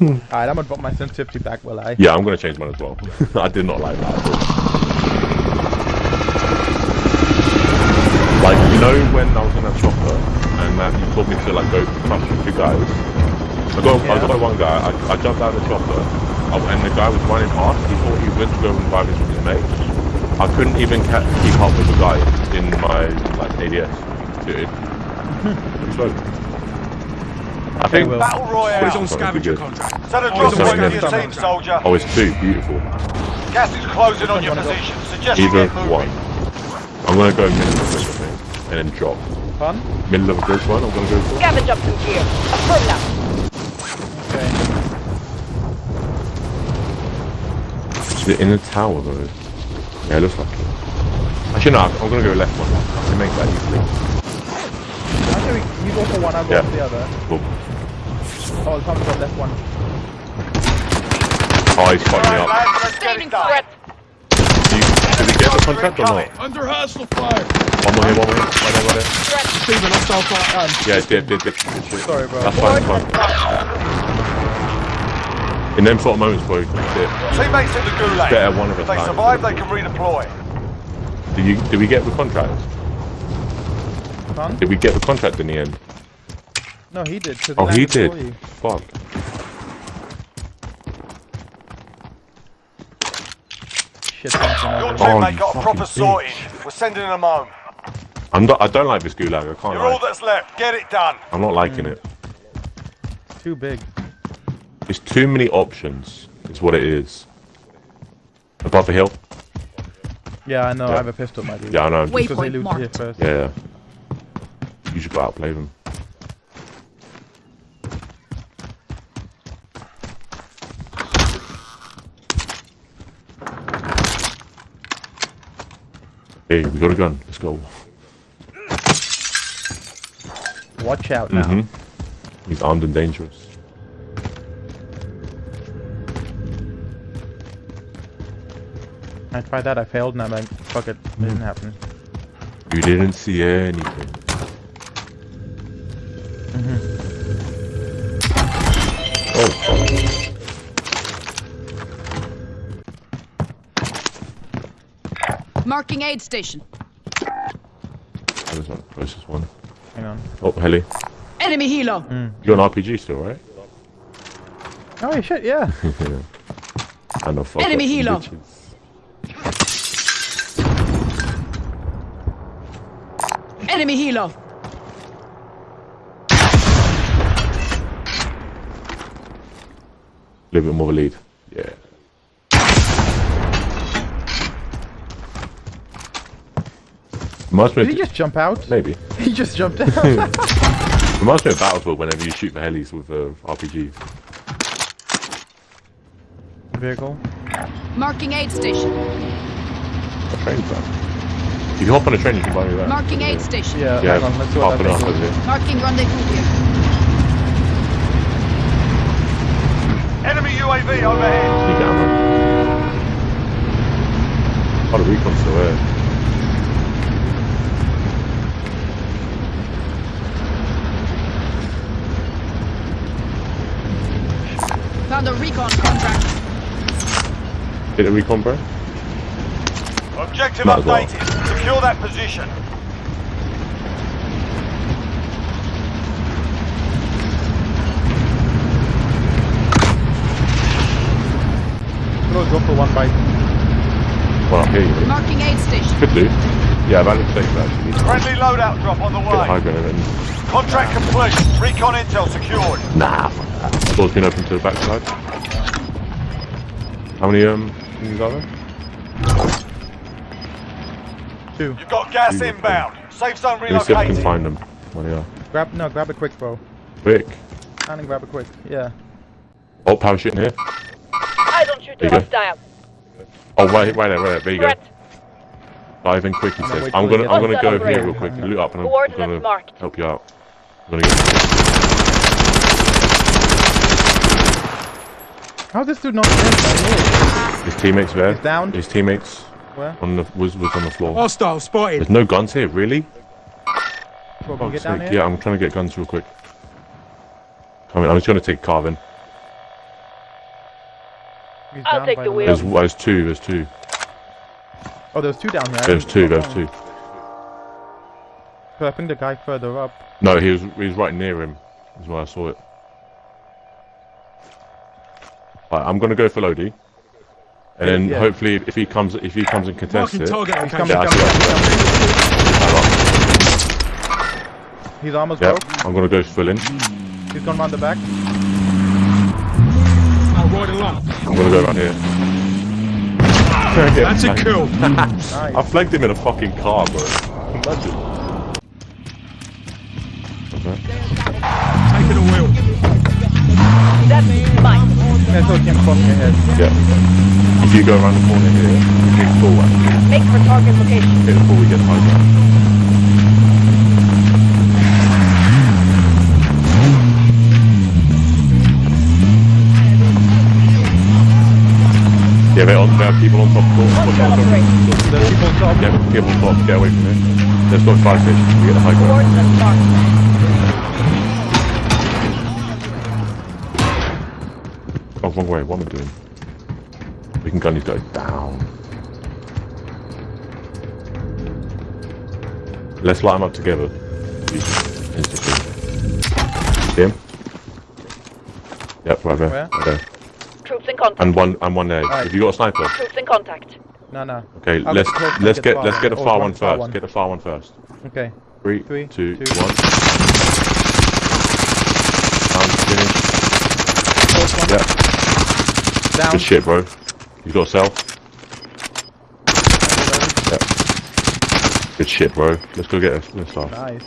Alright, I'm gonna drop my sensitivity back, will I? Yeah, I'm gonna change mine as well. I did not like that at. Like, you know when I was in that chopper and uh, you told me to like go crush with two guys? I got, I Yeah. got one guy, I, I jumped out of the chopper uh, and the guy was running past, he thought he went to go and revive his, his mate. I couldn't even keep up with the guy in my like ADS. Dude, slow. I think Will. Battle Royale. He's on scavenger contract. Set oh, a Oh, drop he's on point for your team, soldier. Oh, it's two. Beautiful. Gas is closing on your position. Suggest Either one. I'm gonna go middle of the bridge, I and then drop. Fun? Middle of the bridge one, I'm gonna go for. Scavenge up some gear. Affirm now. Okay. Is it in the tower though? Yeah, it looks like it. Actually, no, I'm gonna go left one. I can make that easily. Actually, you go for one, I'll go Yeah. for the other. Cool. Oh, it's coming from left one. Oh, he's fucking me up. lads, let's get Sustaining it done. threat. Do you, did we get the contract or not? Under hostile fire. One more here, one more here. Right there, right there. Threat. Receiving hostile fire. Yeah, did, did, did. Good. Sorry, bro. That's fine, that's fine. In them sort of moments, bro, that's it. Teammates in the gulag. Better one of a If they survive, they can redeploy. Did you? Did we get the contract? Fun? Did we get the contract in the end? No, he did. Oh, he did. before you. Fuck. Shit, something Your over Oh, teammate got a proper bitch. sorting. We're sending them home. I'm not. I don't like this gulag. I can't You're all that's left. Get it done. I'm not liking it. It's Too big. It's too many options. It's what it is. Above the hill. Yeah, I know. Yeah. I have a pistol, my dude. Yeah, I know. Wait. Because they Waypoint looted here first. Yeah. yeah. You should go outplay them. Hey, we got a gun. Let's go. Watch out now. hmm He's armed and dangerous. I tried that, I failed, and I'm like, fuck it, it didn't happen. You didn't see anything. Marking aid station. That was not the closest one. Hang on. Oh, heli. Enemy helo. Mm. You're an RPG still, right? Oh, yeah, shit, yeah. I know fuck Enemy up helo. bitches. Enemy helo. A little bit more of a lead. Did of, he just jump out? maybe. He just jumped out. Reminds me of Battlefield whenever you shoot the helis with uh, RPGs. Vehicle. Marking aid station. A train plan. If you hop on a train, you can buy me that. Marking aid station. Yeah, Yeah, hang on, let's see what half an that hour is. here. Marking rendezvous here. Enemy UAV overhead. You get ammo. Oh, the recon's still there. Found a recon contract. Hit the recon, bro. Objective Might as well. updated. Secure that position. Go, go for one bite. Well, here you go. Marking aid station. Could do. Yeah, that looks safe actually. Friendly loadout drop on the Get a high way. ground Contract complete. Recon intel secured. Nah, fuck that. Door's been open to the backside. How many um things are there? Two. You've got gas Two. inbound. Safe zone Let me see if I can find them. Where they are. Grab, no, grab it quick, bro. Quick. Stand and grab it quick. Yeah. Oh, parachute in here. I don't shoot There you go. hostile. Oh, wait, wait there, right there. There you go. Dive in quick, he I'm gonna says. I'm gonna, I'm gonna go outside here real quick, loot up, and I'm Coordinates gonna marked. help you out. I'm gonna get. How's this dude not dead? His teammates there. He's down. His teammates Where? on the was was on the floor. Hostile spotted. There's no guns here, really? Bro, can get down here? Yeah, I'm trying to get guns real quick. I mean, I'm just gonna take Carvin. He's I'll take the wheel. There's, there's two. There's two. Oh, there's two down here. There's two. There's two. So I think the guy further up. No, he was he was right near him. Is why I saw it. Right, I'm gonna go for Lodi, and then Yeah. hopefully if he comes if he comes and contests Marking it. target He's coming, Yeah, coming, see, coming, coming. His armor's Yeah, broke. I'm gonna go full in. He's gone round the back. I'll ride along. I'm gonna go around here. That's a kill. Nice. I flanked him in a fucking car, bro. Imagine. Okay. Taking a wheel. Mine. Yeah, so he can your head. Yeah. If you go around the corner here, full one. Make for target location. It before we get high ground. Yeah, they're on, there are people on top. Watch out, top. There's people on top. Yeah, people on top. Get away from it. Let's go fire station. We get the high ground. Oh, wrong way. What am I doing? We can gun these guys down. Let's light them up together. Instantly. See him? Yep, right there. Where? Right there. Troops in contact. And one, and one there. Alright. Have you got a sniper? Troops in contact. No, no. Okay, I'll let's get close let's get get far let's get the far Oh, one one, far first. one. Get the far one first. Okay. Three, Three, two, two. one. Down, finish. First one. Yeah. Down. Good shit, bro. You got a cell? Yeah. Good shit, bro. Let's go get it. Let's. Nice.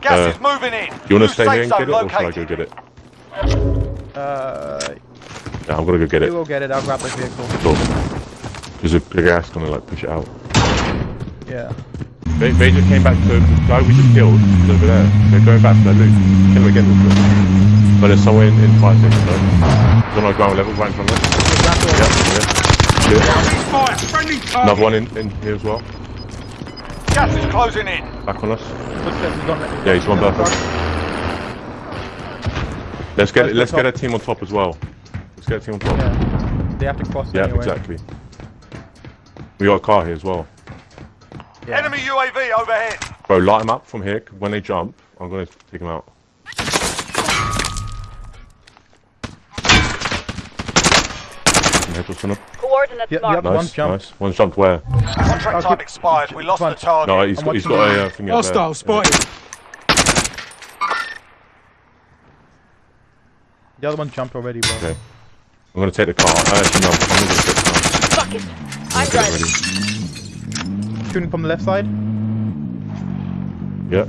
Gas Uh, is moving in. You wanna New stay safe here and get it, or should I go get it? Uh. Yeah, I'm gonna go get you it. will get it. I'll grab the vehicle. Cool. There's a the gas gonna like push it out. Yeah. They, they just came back to the guy we just killed is over there. They're going back to their loot. Kill him again real quick. But it's somewhere in, in fire station though. He's on our ground level right in front of us. Yeah, yeah. Fire. Another one in, in here as well. Gas is closing in. Back on us. Footsteps is on. Yeah, he's one Truck. back. Let's get Let's let's get a team on top as well. Let's get a team on top. Yeah. They have to cross Yeah, anyway. exactly. We got a car here as well. Enemy UAV overhead. Bro, light them up from here. When they jump, I'm gonna take them out. Head on them. Coordinates Yeah, marked. yeah. One jump. nice. One's jumped where? Contract Okay. time expired. We lost the target. No, he's I'm got, he's watching got a uh, thing up there. Hostile spotted. The other one jumped already, bro. Okay. I'm gonna take the car. Uh, actually, no, I'm gonna take the car. Fuck it. I'm Get it driving. ready. Shooting from the left side. Yeah.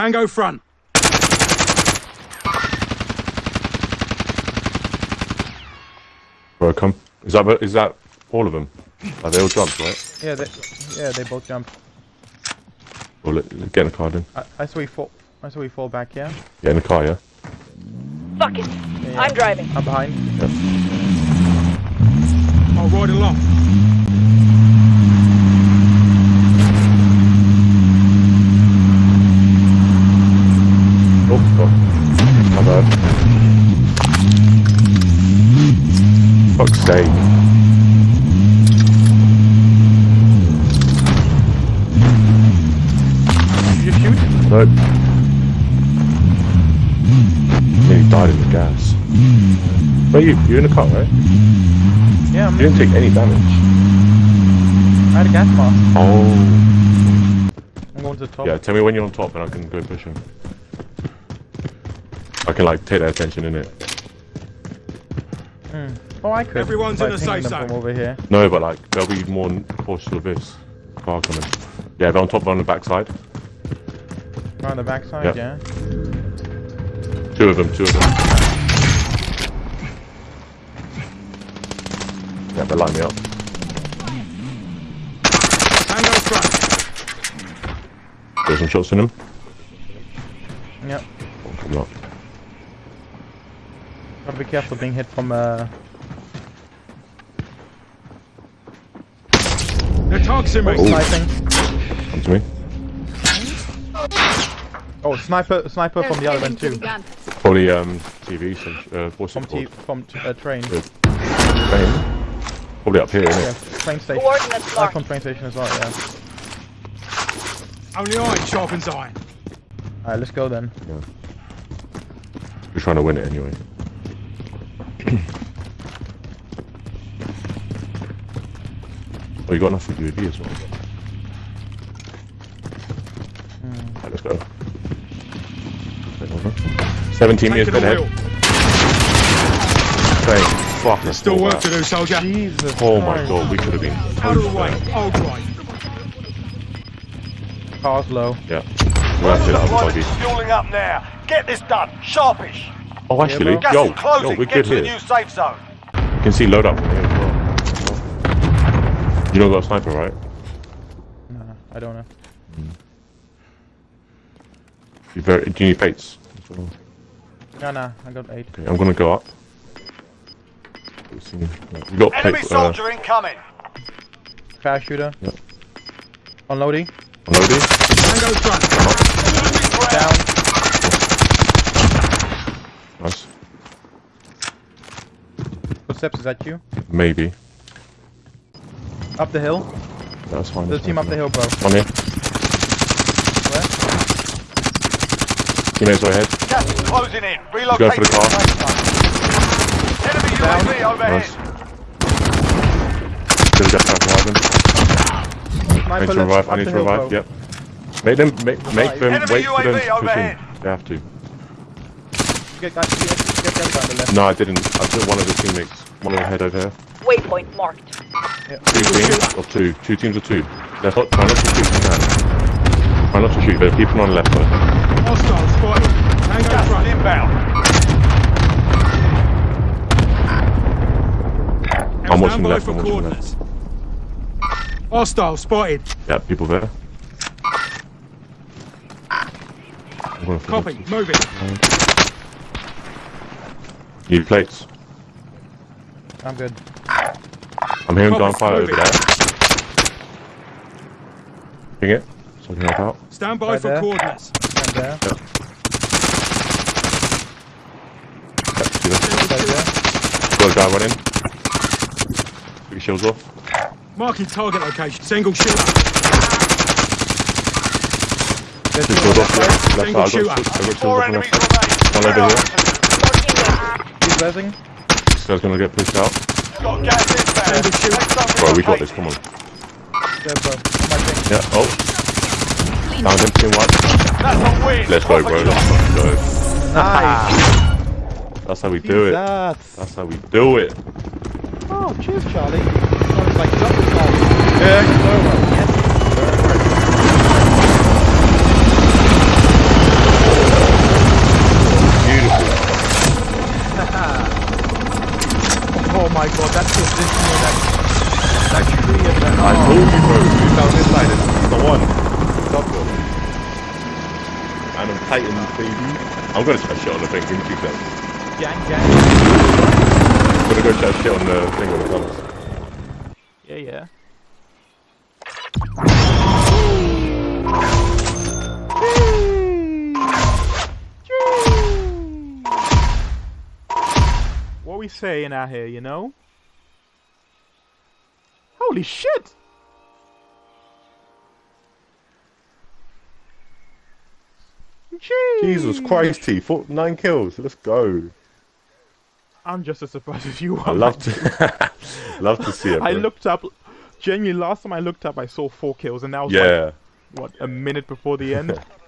Tango front. bro, come. Is that is that all of them? Are they all jumped, right? Yeah, they, yeah, they both jumped. Well, let, let- get in the car then. I, I saw he fall. I saw he fall back. Yeah. Get in the car, yeah. Fuck it. yeah. I'm driving. I'm behind. I'll ride along. Sake. Did you just shoot? Nope. Nearly died in the gas. Where you? You're in the car, right? Yeah, I'm, You didn't take any damage. I had a gas mask. Oh. I'm going to the top. Yeah, tell me when you're on top and I can go push him. I can like take their attention in it. Oh, I could. Everyone's by in a pinging safe them from zone. over here. No, but like they'll be more cautious of this car coming. Yeah, they're on top, but on the backside. On the backside, Yeah. yeah. Two of them, two of them. Yeah, they line me up. Tango front. There's some shots in them. Yep. Oh, coming up. Gotta be careful being hit from uh. They're targeting me. Oh. Sniping. Come to me. Oh, sniper, sniper from the other end too. Probably um, TV, some, uh, what's From it called? from t uh, train. Good. Train? Probably up here, isn't Yeah, it? train station. Coordinates Sniper marked. from train station as well. Yeah. Only iron sharpens iron. Alright, let's go then. Yeah. We're trying to win it anyway. oh, you got enough for UAV as well. Hmm. Right, let's go. Wait, hold on. 17 meters dead the ahead. wheel. Thank fuck. There's still work to do, soldier. Jesus. Oh my god, we could have been. Out of the toast way. there. Hold right. Car's low. Yeah. We'll have to that other Deployment buggy. fueling up now. Get this done. Sharpish. Oh, actually, bro. Gas yo, is yo, we're Get good to the here. new safe zone. You can see load up from here as well. You don't got a sniper, right? Nah, I don't know. You very, do you need plates? as well? Nah, nah, I got eight. Okay, I'm gonna go up. We got Enemy plates. Uh, soldier incoming. Parachuter. Yep. Unloading. unloading. Tango front. Down. Nice. Footsteps, is that you? Maybe. Up the hill. That's fine. There's a team fine. up the hill, bro. On here. Where? Teammates are ahead. Gas is closing in. Relocate. go Relocate for the car. Enemy UAV overhead. Nice. Still got time to revive them. I need to revive. I need to revive. Yep. Make them make, make them Enemy wait for them UAV to push overhead. in. They have to. Get, get, get, get. No, I didn't. I took one of the teammates. One of the head over here. Waypoint marked. Two teams of two. Two teams of two. Left. Try not to shoot. if you can. Try not to shoot. But keep it on the left side. Hostile spotted. Tango Gas front. inbound. I'm watching Stand by left, for I'm watching coordinates. Hostile spotted. Yeah, people there. I'm gonna fill Copy. this. Moving. Need plates. I'm good. I'm hearing Copy, gunfire over there. Ping it. So I can help out. Stand by Right for there. coordinates. I'm there. Yep, see that? Right there. Got a guy running. Put your shields off. Marking target location. Single shooter. There's Two two shields off. that Left Single side. I got, shooter. Got shields Four off on enemies left One over here. He's rezzing. This guy's gonna get pushed out. Got gas inbound. Single shooter. Bro, we got this. Come on. There, bro. My thing. Yeah. Oh. Down him. Team one. That's a win. Let's go, bro. Let's go. Nice. That's how we do it. That's how we do it. Oh, cheers, Charlie. Sounds like jumping Charlie. Yeah, my god, that position and that, that tree and that. I told you, bro. You down this side. It's the one. Stop it. And I'm Titan, baby. I'm gonna try shit on the thing. Give me two seconds. Gang, gang. I'm gonna go try shit on the thing when it comes. Yeah, yeah. We saying out here, you know? Holy shit! Jeez. Jesus Christ, T. Four, nine kills. Let's go. I'm just as surprised as you are. I love to, love to see it. I bro. looked up. Genuinely, last time I looked up, I saw four kills, and that was like Yeah. what a minute before the end.